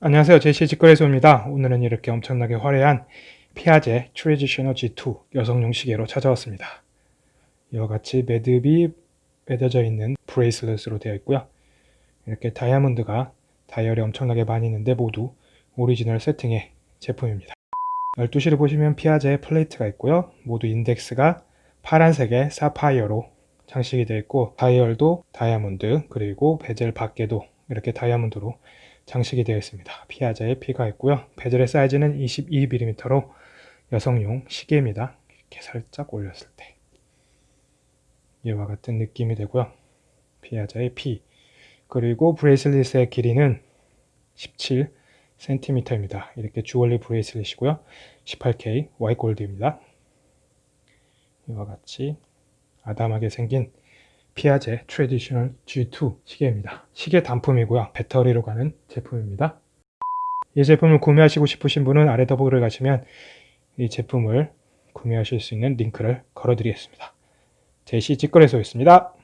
안녕하세요. 제시 직거래소입니다. 오늘은 이렇게 엄청나게 화려한 피아제 Traditional G2 여성용 시계로 찾아왔습니다. 이와 같이 매듭이 매겨져 있는 bracelet으로 되어 있고요. 이렇게 다이아몬드가 다이얼이 엄청나게 많이 있는데 모두 오리지널 세팅의 제품입니다. 12시를 보시면 피아제 플레이트가 있고요. 모두 인덱스가 파란색의 사파이어로 장식이 되어 있고 다이얼도 다이아몬드 그리고 베젤 밖에도 이렇게 다이아몬드로 장식이 되어 있습니다. 피아제의 P가 있고요. bezel의 사이즈는 22mm로 여성용 시계입니다. 이렇게 살짝 올렸을 때 이와 같은 느낌이 되고요. 피아제의 P 그리고 bracelet의 길이는 17cm입니다. 이렇게 주얼리 bracelet이고요. 18K 화이트 골드입니다. 이와 같이 아담하게 생긴 피아제 Traditional G2 시계입니다. 시계 단품이고요. 배터리로 가는 제품입니다. 이 제품을 구매하시고 싶으신 분은 아래 더보기를 가시면 이 제품을 구매하실 수 있는 링크를 걸어드리겠습니다. 제시 직거래소였습니다.